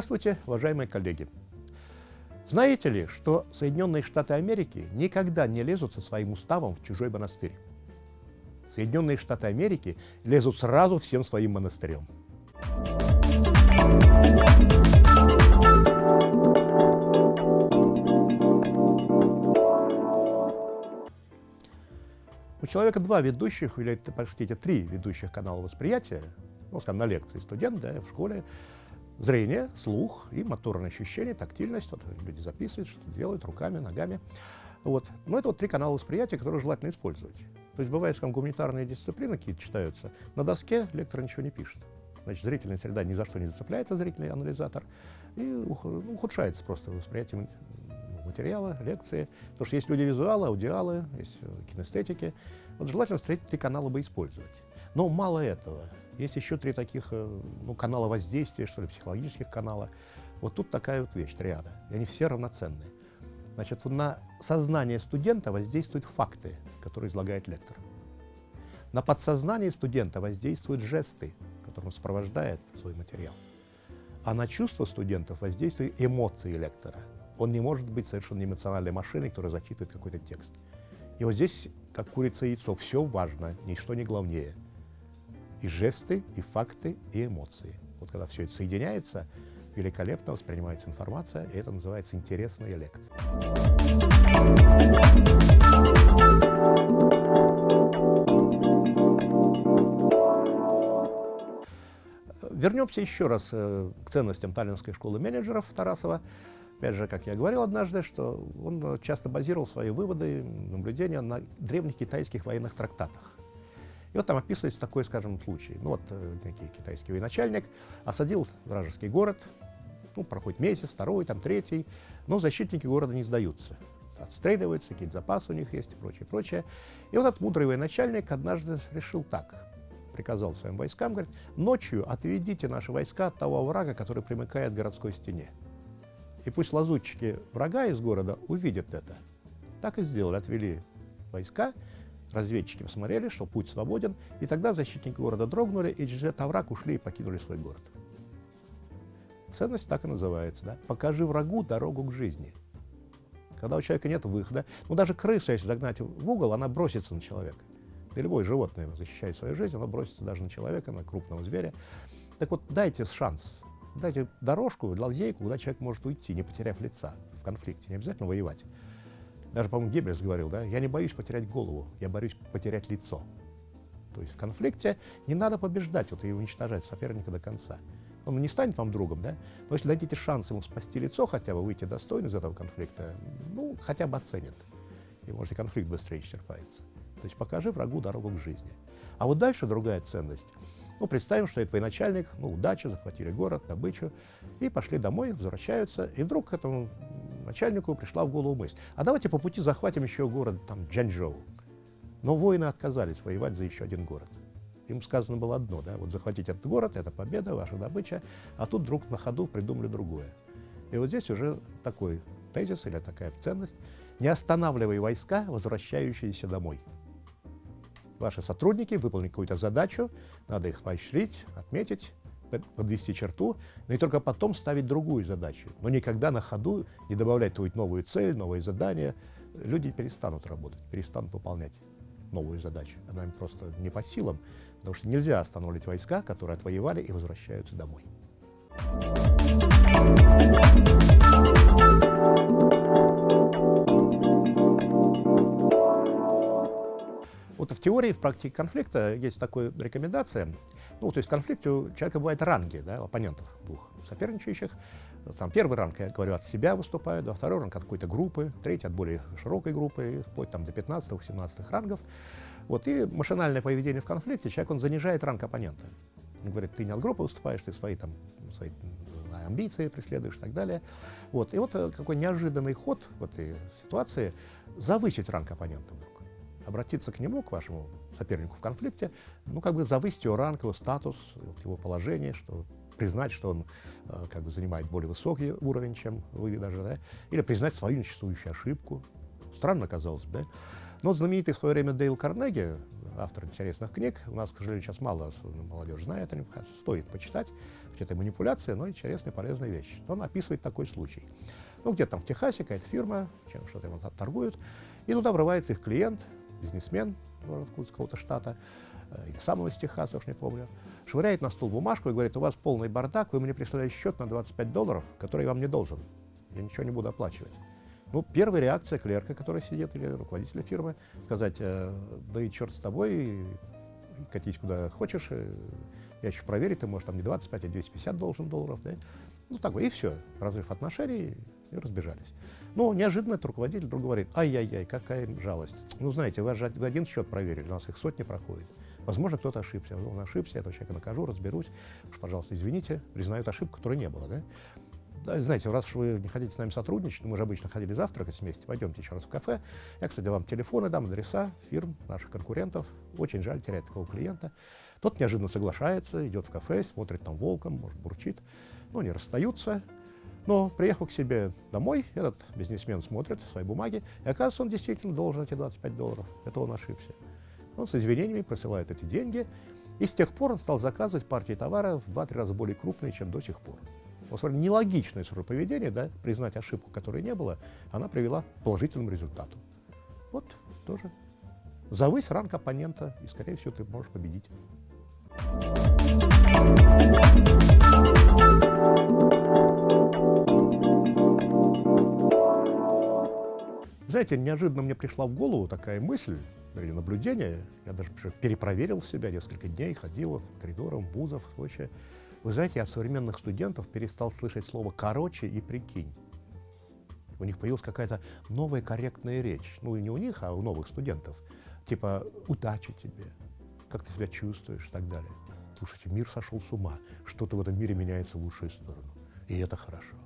Здравствуйте, уважаемые коллеги! Знаете ли, что Соединенные Штаты Америки никогда не лезут со своим уставом в чужой монастырь? Соединенные Штаты Америки лезут сразу всем своим монастырем. У человека два ведущих, или, простите, три ведущих канала восприятия, ну, скажем, на лекции студент, да, в школе, зрение, слух и моторное ощущение, тактильность. Вот люди записывают, что делают руками, ногами. Вот. Но это вот три канала восприятия, которые желательно использовать. То есть бывает, что гуманитарные дисциплины какие-то читаются, на доске лектор ничего не пишет. Значит, зрительная среда ни за что не зацепляется, зрительный анализатор, и ухудшается просто восприятие материала, лекции. Потому что есть люди визуалы, аудиалы, есть э, кинестетики. Вот желательно встретить три канала бы использовать. Но мало этого. Есть еще три таких э, ну, канала воздействия, что ли, психологических канала. Вот тут такая вот вещь, триада. И они все равноценные. Значит, на сознание студента воздействуют факты, которые излагает лектор. На подсознание студента воздействуют жесты, которым сопровождает свой материал. А на чувства студентов воздействуют эмоции лектора. Он не может быть совершенно эмоциональной машиной, которая зачитывает какой-то текст. И вот здесь, как курица и яйцо, все важно, ничто не главнее – и жесты, и факты, и эмоции. Вот когда все это соединяется, великолепно воспринимается информация, и это называется интересная лекция. Вернемся еще раз э, к ценностям Таллинской школы менеджеров Тарасова. Опять же, как я говорил однажды, что он часто базировал свои выводы, наблюдения на древних китайских военных трактатах. И вот там описывается такой, скажем, случай. Ну вот э, некий китайский военачальник осадил вражеский город, ну, проходит месяц, второй, там, третий, но защитники города не сдаются. Отстреливаются, какие-то запасы у них есть и прочее, прочее. И вот этот мудрый военачальник однажды решил так, приказал своим войскам, говорит, ночью отведите наши войска от того врага, который примыкает к городской стене. И пусть лазутчики врага из города увидят это. Так и сделали, отвели войска, Разведчики посмотрели, что путь свободен, и тогда защитники города дрогнули, и через этот ушли и покинули свой город. Ценность так и называется. Да? Покажи врагу дорогу к жизни. Когда у человека нет выхода, ну даже крысу, если загнать в угол, она бросится на человека. И любое животное, защищает свою жизнь, оно бросится даже на человека, на крупного зверя. Так вот, дайте шанс, дайте дорожку, лазейку, куда человек может уйти, не потеряв лица в конфликте, не обязательно воевать. Даже, по-моему, Геббельс говорил, да, я не боюсь потерять голову, я боюсь потерять лицо. То есть в конфликте не надо побеждать вот, и уничтожать соперника до конца. Он не станет вам другом, да? Но если дадите шанс ему спасти лицо, хотя бы выйти достойно из этого конфликта, ну, хотя бы оценит. И, может, и конфликт быстрее исчерпается. То есть покажи врагу дорогу к жизни. А вот дальше другая ценность. Ну, представим, что это военачальник, ну, удача, захватили город, добычу, и пошли домой, возвращаются, и вдруг к этому начальнику пришла в голову мысль, а давайте по пути захватим еще город, там, Джанчжоу. Но воины отказались воевать за еще один город. Им сказано было одно, да, вот захватить этот город, это победа, ваша добыча, а тут вдруг на ходу придумали другое. И вот здесь уже такой тезис или такая ценность, не останавливай войска, возвращающиеся домой. Ваши сотрудники выполнили какую-то задачу, надо их поощрить, отметить, подвести черту, но и только потом ставить другую задачу. Но никогда на ходу не добавлять какую-то новую цель, новые задания. Люди перестанут работать, перестанут выполнять новую задачу. Она им просто не по силам, потому что нельзя останавливать войска, которые отвоевали и возвращаются домой. Вот в теории, в практике конфликта есть такая рекомендация. Ну, то есть в конфликте у человека бывают ранги, да, оппонентов двух соперничающих. Там первый ранг, я говорю, от себя выступают, а второй ранг от какой-то группы, третий от более широкой группы, вплоть там до 15-18 рангов. Вот, и машинальное поведение в конфликте, человек, он занижает ранг оппонента. Он говорит, ты не от группы выступаешь, ты свои там, свои амбиции преследуешь и так далее. Вот, и вот э, какой неожиданный ход в этой ситуации завысить ранг оппонента вдруг обратиться к нему, к вашему сопернику в конфликте, ну, как бы завысить его ранг, его статус, его положение, что признать, что он э, как бы занимает более высокий уровень, чем вы даже, да, или признать свою несуществующую ошибку. Странно казалось бы, да? Но знаменитый в свое время Дейл Карнеги, автор интересных книг. У нас, к сожалению, сейчас мало молодежь знает о нем. Стоит почитать. Хоть это манипуляция, но интересная, полезная вещь. Он описывает такой случай. Ну, где-то там в Техасе какая-то фирма, чем что-то ему торгуют, и туда врывается их клиент, бизнесмен из какого-то штата, э, или сам он из Техаса, уж не помню, швыряет на стол бумажку и говорит, у вас полный бардак, вы мне прислали счет на 25 долларов, который я вам не должен. Я ничего не буду оплачивать. Ну, первая реакция клерка, который сидит, или руководителя фирмы, сказать, э, да и черт с тобой, катись куда хочешь, э, я еще проверить, ты, может, там не 25, а 250 должен долларов, да? Ну, такой, и все, разрыв отношений, и разбежались. Но неожиданно этот руководитель вдруг говорит, ай-яй-яй, какая жалость. Ну, знаете, вы же один счет проверили, у нас их сотни проходит. Возможно, кто-то ошибся. Он ошибся, я этого человека накажу, разберусь. Уж, пожалуйста, извините, признают ошибку, которой не было. Да? Да, знаете, раз уж вы не хотите с нами сотрудничать, мы же обычно ходили завтракать вместе, пойдемте еще раз в кафе. Я, кстати, вам телефоны дам, адреса фирм, наших конкурентов. Очень жаль терять такого клиента. Тот неожиданно соглашается, идет в кафе, смотрит там волком, может, бурчит. Ну, они расстаются. Но приехал к себе домой, этот бизнесмен смотрит свои бумаги, и оказывается, он действительно должен эти 25 долларов. Это он ошибся. Он с извинениями присылает эти деньги, и с тех пор он стал заказывать партии товара в 2-3 раза более крупные, чем до сих пор. Вот нелогичное свое поведение, да, признать ошибку, которой не было, она привела к положительному результату. Вот тоже. Завысь ранг оппонента, и, скорее всего, ты можешь победить. Знаете, неожиданно мне пришла в голову такая мысль, или наблюдение, я даже перепроверил себя несколько дней, ходил по коридорам вузов и прочее. Вы знаете, я от современных студентов перестал слышать слово «короче» и «прикинь». У них появилась какая-то новая корректная речь. Ну, и не у них, а у новых студентов. Типа «удачи тебе», «как ты себя чувствуешь» и так далее. Слушайте, мир сошел с ума. Что-то в этом мире меняется в лучшую сторону. И это хорошо.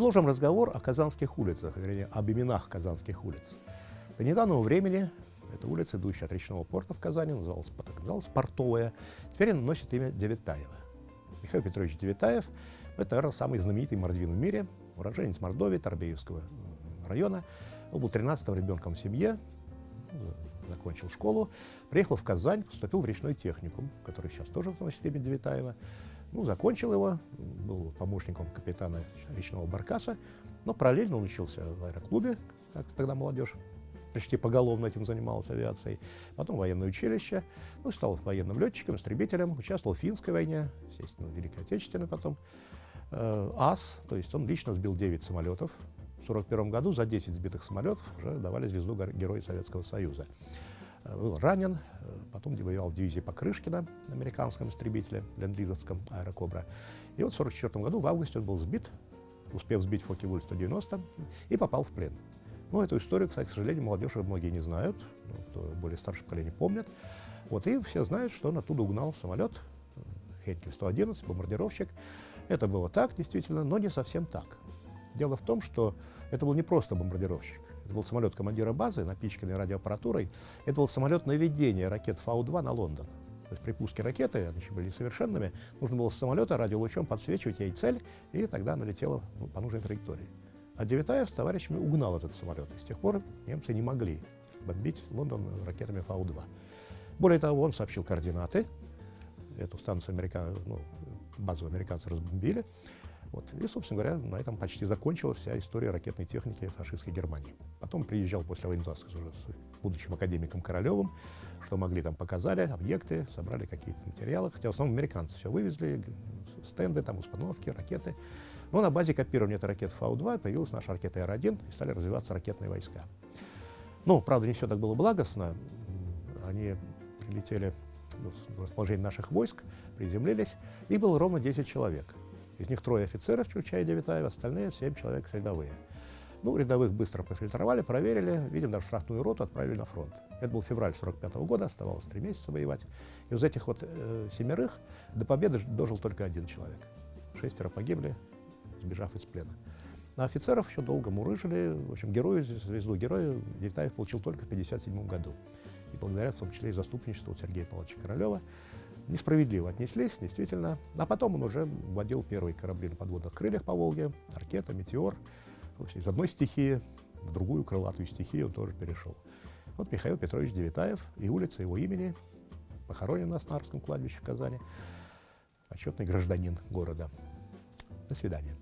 Продолжим разговор о казанских улицах, вернее, об именах казанских улиц. До недавнего времени эта улица, идущая от речного порта в Казани, называлась, называлась Портовая, теперь она носит имя Девятаева. Михаил Петрович Девятаев – это, наверное, самый знаменитый мордвин в мире, уроженец Мордовии, Торбеевского района. Он был 13-м ребенком в семье, закончил школу, приехал в Казань, поступил в речной техникум, который сейчас тоже носит имя Девятаева. Ну, закончил его, был помощником капитана речного баркаса, но параллельно учился в аэроклубе, как тогда молодежь почти поголовно этим занималась авиацией. Потом военное училище, ну, стал военным летчиком, истребителем, участвовал в финской войне, естественно, в Великой Отечественной потом. Э, АС, то есть он лично сбил 9 самолетов. В 1941 году за 10 сбитых самолетов уже давали звезду Героя Советского Союза. Э, был ранен, э, потом воевал в дивизии Покрышкина, американском истребителе, ленд-лизовском аэрокобра. И вот в 1944 году в августе он был сбит, успев сбить Фоки-Вуль-190, и попал в плен. Ну, эту историю, кстати, к сожалению, молодежь многие не знают, ну, кто более старшее поколение помнит. Вот, и все знают, что он оттуда угнал самолет, э, Хенкель-111, бомбардировщик. Это было так, действительно, но не совсем так. Дело в том, что это был не просто бомбардировщик. Это был самолет командира базы, напичканный радиоаппаратурой. Это был самолет наведения ракет Фау-2 на Лондон. То есть при пуске ракеты, они еще были совершенными, нужно было с самолета радиолучом подсвечивать ей цель, и тогда она летела по нужной траектории. А Девятаев с товарищами угнал этот самолет. И с тех пор немцы не могли бомбить Лондон ракетами Фау-2. Более того, он сообщил координаты. Эту станцию американ... ну, базу американцы разбомбили. Вот. И, собственно говоря, на этом почти закончилась вся история ракетной техники фашистской Германии. Потом приезжал после войны уже с будущим академиком Королевым, что могли там показали, объекты, собрали какие-то материалы, хотя в основном американцы все вывезли, стенды, там установки, ракеты. Но на базе копирования этой ракеты Фау-2 появилась наша ракета Р-1 и стали развиваться ракетные войска. Ну, правда, не все так было благостно. Они прилетели в расположение наших войск, приземлились, и было ровно 10 человек. Из них трое офицеров, включая Девятаева, остальные семь человек рядовые. Ну, рядовых быстро профильтровали, проверили, видим, даже штрафную роту отправили на фронт. Это был февраль 45 -го года, оставалось три месяца воевать. И из этих вот э, семерых до победы дожил только один человек. Шестеро погибли, сбежав из плена. На офицеров еще долго мурыжили. В общем, герою, звезду героя Девятаев получил только в 1957 году. И благодаря, в том числе, и заступничеству Сергея Павловича Королева, несправедливо отнеслись, действительно. А потом он уже водил первые корабли на подводных крыльях по Волге, «Ракета», «Метеор». Из одной стихии в другую крылатую стихию он тоже перешел. Вот Михаил Петрович Девитаев и улица его имени похоронен на Снарском кладбище в Казани. Почетный гражданин города. До свидания.